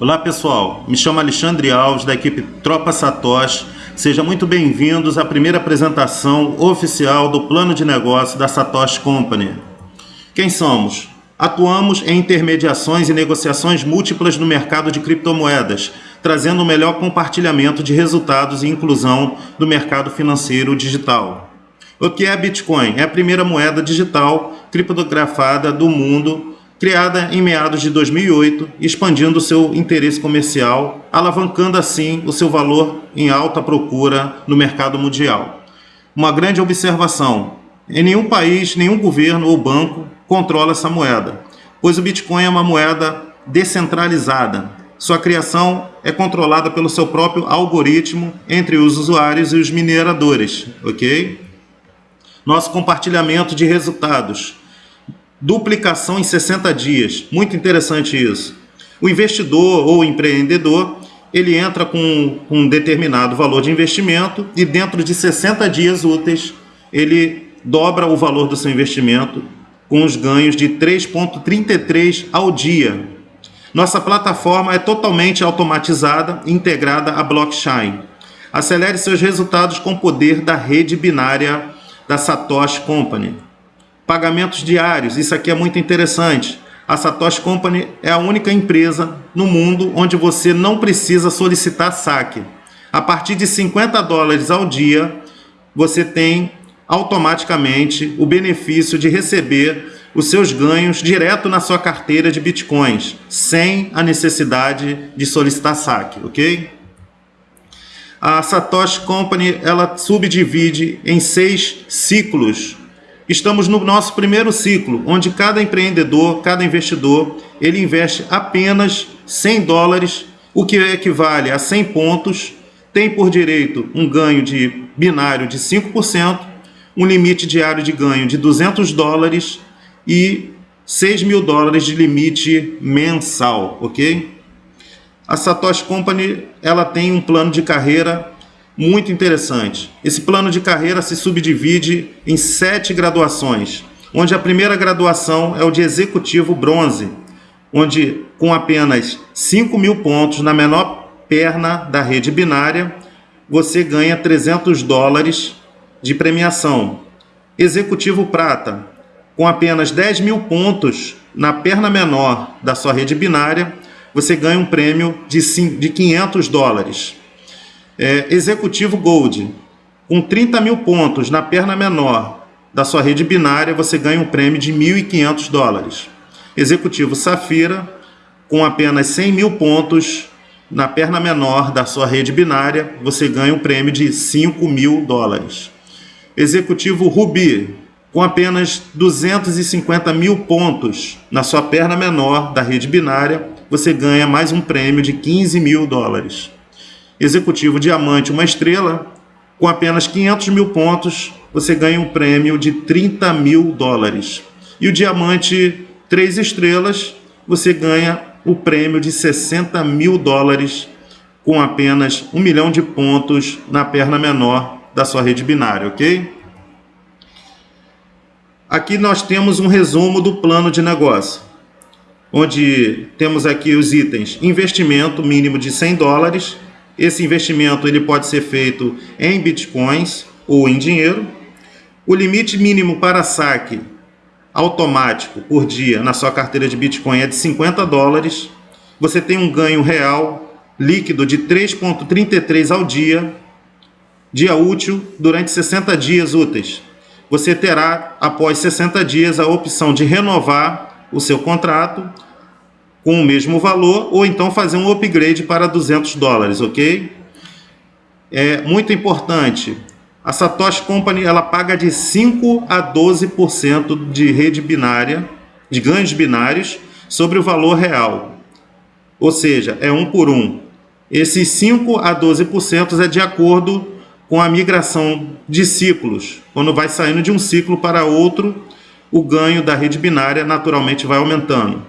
Olá pessoal, me chamo Alexandre Alves da equipe Tropa Satoshi. Sejam muito bem-vindos à primeira apresentação oficial do plano de negócio da Satoshi Company. Quem somos? Atuamos em intermediações e negociações múltiplas no mercado de criptomoedas, trazendo o melhor compartilhamento de resultados e inclusão do mercado financeiro digital. O que é Bitcoin? É a primeira moeda digital criptografada do mundo criada em meados de 2008, expandindo seu interesse comercial, alavancando assim o seu valor em alta procura no mercado mundial. Uma grande observação, em nenhum país, nenhum governo ou banco controla essa moeda, pois o Bitcoin é uma moeda descentralizada. Sua criação é controlada pelo seu próprio algoritmo entre os usuários e os mineradores, ok? Nosso compartilhamento de resultados duplicação em 60 dias. Muito interessante isso. O investidor ou empreendedor, ele entra com um determinado valor de investimento e dentro de 60 dias úteis, ele dobra o valor do seu investimento com os ganhos de 3.33 ao dia. Nossa plataforma é totalmente automatizada e integrada à blockchain. Acelere seus resultados com o poder da rede binária da Satoshi Company. Pagamentos diários, isso aqui é muito interessante. A Satoshi Company é a única empresa no mundo onde você não precisa solicitar saque. A partir de 50 dólares ao dia, você tem automaticamente o benefício de receber os seus ganhos direto na sua carteira de bitcoins, sem a necessidade de solicitar saque, ok? A Satoshi Company ela subdivide em seis ciclos Estamos no nosso primeiro ciclo, onde cada empreendedor, cada investidor, ele investe apenas 100 dólares, o que equivale a 100 pontos, tem por direito um ganho de binário de 5%, um limite diário de ganho de 200 dólares e 6 mil dólares de limite mensal, ok? A Satoshi Company ela tem um plano de carreira muito interessante. Esse plano de carreira se subdivide em sete graduações, onde a primeira graduação é o de executivo bronze, onde com apenas 5 mil pontos na menor perna da rede binária, você ganha 300 dólares de premiação. Executivo prata, com apenas 10 mil pontos na perna menor da sua rede binária, você ganha um prêmio de 500 dólares. É, executivo Gold, com 30 mil pontos na perna menor da sua rede binária, você ganha um prêmio de 1.500 dólares. Executivo Safira, com apenas 100 mil pontos na perna menor da sua rede binária, você ganha um prêmio de 5 mil dólares. Executivo Ruby, com apenas 250 mil pontos na sua perna menor da rede binária, você ganha mais um prêmio de 15 mil dólares. Executivo Diamante, uma estrela, com apenas 500 mil pontos, você ganha um prêmio de 30 mil dólares. E o Diamante, três estrelas, você ganha o prêmio de 60 mil dólares com apenas um milhão de pontos na perna menor da sua rede binária, ok? Aqui nós temos um resumo do plano de negócio, onde temos aqui os itens investimento mínimo de 100 dólares, esse investimento ele pode ser feito em bitcoins ou em dinheiro. O limite mínimo para saque automático por dia na sua carteira de Bitcoin é de 50 dólares. Você tem um ganho real líquido de 3,33 ao dia, dia útil, durante 60 dias úteis. Você terá, após 60 dias, a opção de renovar o seu contrato com o mesmo valor ou então fazer um upgrade para 200 dólares, ok? É muito importante, a Satoshi Company ela paga de 5 a 12% de rede binária, de ganhos binários sobre o valor real. Ou seja, é um por um. Esses 5 a 12% é de acordo com a migração de ciclos. Quando vai saindo de um ciclo para outro, o ganho da rede binária naturalmente vai aumentando.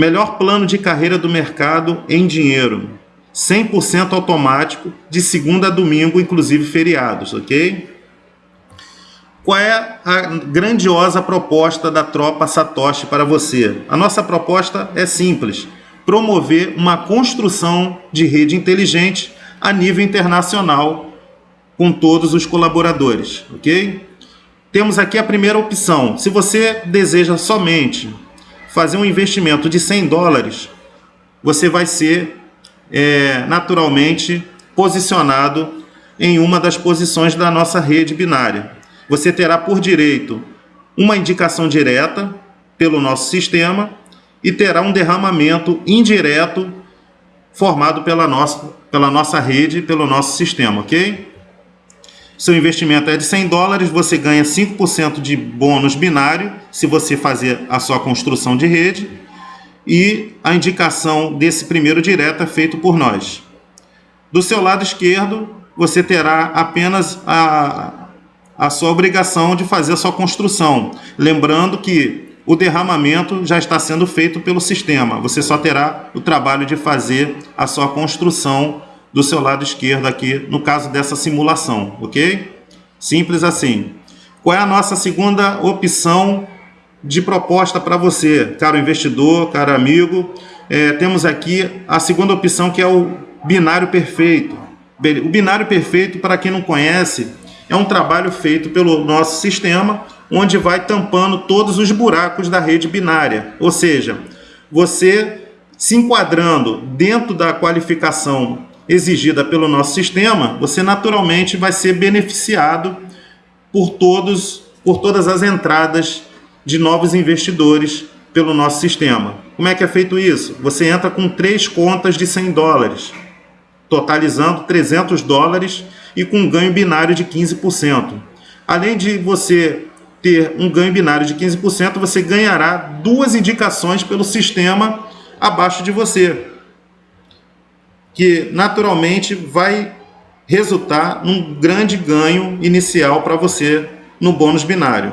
Melhor plano de carreira do mercado em dinheiro. 100% automático, de segunda a domingo, inclusive feriados, ok? Qual é a grandiosa proposta da tropa Satoshi para você? A nossa proposta é simples. promover uma construção de rede inteligente a nível internacional com todos os colaboradores, ok? Temos aqui a primeira opção. Se você deseja somente fazer um investimento de 100 dólares, você vai ser é, naturalmente posicionado em uma das posições da nossa rede binária. Você terá por direito uma indicação direta pelo nosso sistema e terá um derramamento indireto formado pela nossa, pela nossa rede, pelo nosso sistema, ok? Seu investimento é de 100 dólares, você ganha 5% de bônus binário se você fazer a sua construção de rede e a indicação desse primeiro direto é feito por nós. Do seu lado esquerdo, você terá apenas a, a sua obrigação de fazer a sua construção. Lembrando que o derramamento já está sendo feito pelo sistema. Você só terá o trabalho de fazer a sua construção do seu lado esquerdo aqui, no caso dessa simulação, ok? Simples assim. Qual é a nossa segunda opção de proposta para você, caro investidor, caro amigo? É, temos aqui a segunda opção que é o binário perfeito. O binário perfeito, para quem não conhece, é um trabalho feito pelo nosso sistema, onde vai tampando todos os buracos da rede binária. Ou seja, você se enquadrando dentro da qualificação exigida pelo nosso sistema, você naturalmente vai ser beneficiado por todos, por todas as entradas de novos investidores pelo nosso sistema. Como é que é feito isso? Você entra com três contas de 100 dólares totalizando 300 dólares e com um ganho binário de 15%. Além de você ter um ganho binário de 15%, você ganhará duas indicações pelo sistema abaixo de você, que naturalmente vai resultar num grande ganho inicial para você no bônus binário.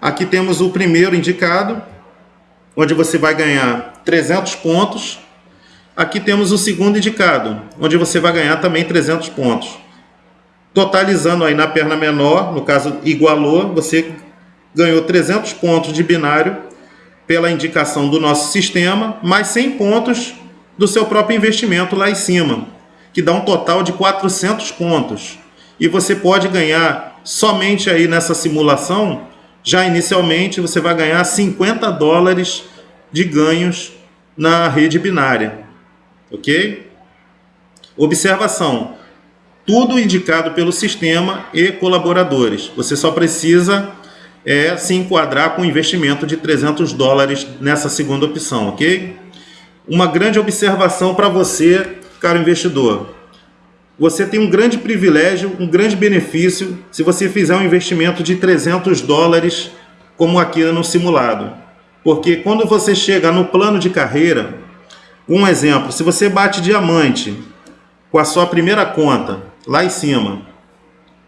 Aqui temos o primeiro indicado, onde você vai ganhar 300 pontos Aqui temos o segundo indicado, onde você vai ganhar também 300 pontos. Totalizando aí na perna menor, no caso igualou, você ganhou 300 pontos de binário pela indicação do nosso sistema, mais 100 pontos do seu próprio investimento lá em cima, que dá um total de 400 pontos. E você pode ganhar somente aí nessa simulação, já inicialmente você vai ganhar 50 dólares de ganhos na rede binária ok? Observação, tudo indicado pelo sistema e colaboradores. Você só precisa é, se enquadrar com investimento de 300 dólares nessa segunda opção, ok? Uma grande observação para você, caro investidor. Você tem um grande privilégio, um grande benefício se você fizer um investimento de 300 dólares como aqui no simulado. Porque quando você chega no plano de carreira, um exemplo, se você bate diamante com a sua primeira conta lá em cima,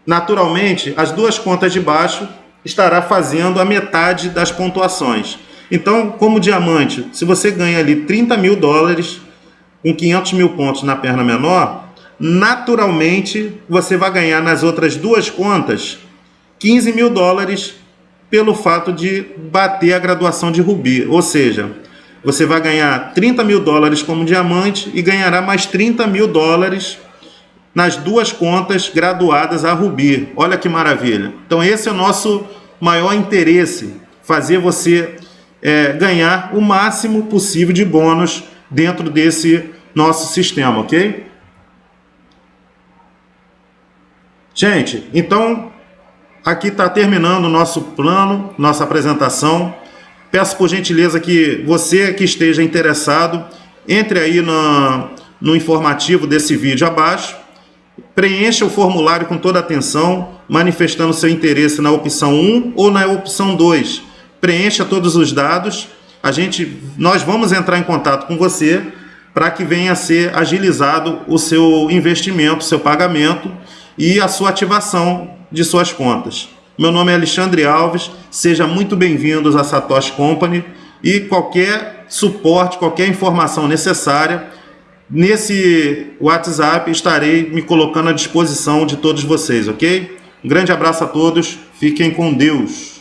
naturalmente as duas contas de baixo estará fazendo a metade das pontuações. Então, como diamante, se você ganha ali 30 mil dólares com 500 mil pontos na perna menor, naturalmente você vai ganhar nas outras duas contas 15 mil dólares pelo fato de bater a graduação de rubi. Ou seja, você vai ganhar 30 mil dólares como diamante e ganhará mais 30 mil dólares nas duas contas graduadas a Rubi. Olha que maravilha. Então esse é o nosso maior interesse, fazer você é, ganhar o máximo possível de bônus dentro desse nosso sistema, ok? Gente, então aqui está terminando o nosso plano, nossa apresentação. Peço por gentileza que você que esteja interessado, entre aí no, no informativo desse vídeo abaixo, preencha o formulário com toda atenção, manifestando seu interesse na opção 1 ou na opção 2. Preencha todos os dados, a gente, nós vamos entrar em contato com você para que venha a ser agilizado o seu investimento, seu pagamento e a sua ativação de suas contas. Meu nome é Alexandre Alves, seja muito bem-vindos à Satoshi Company e qualquer suporte, qualquer informação necessária, nesse WhatsApp estarei me colocando à disposição de todos vocês, ok? Um grande abraço a todos, fiquem com Deus.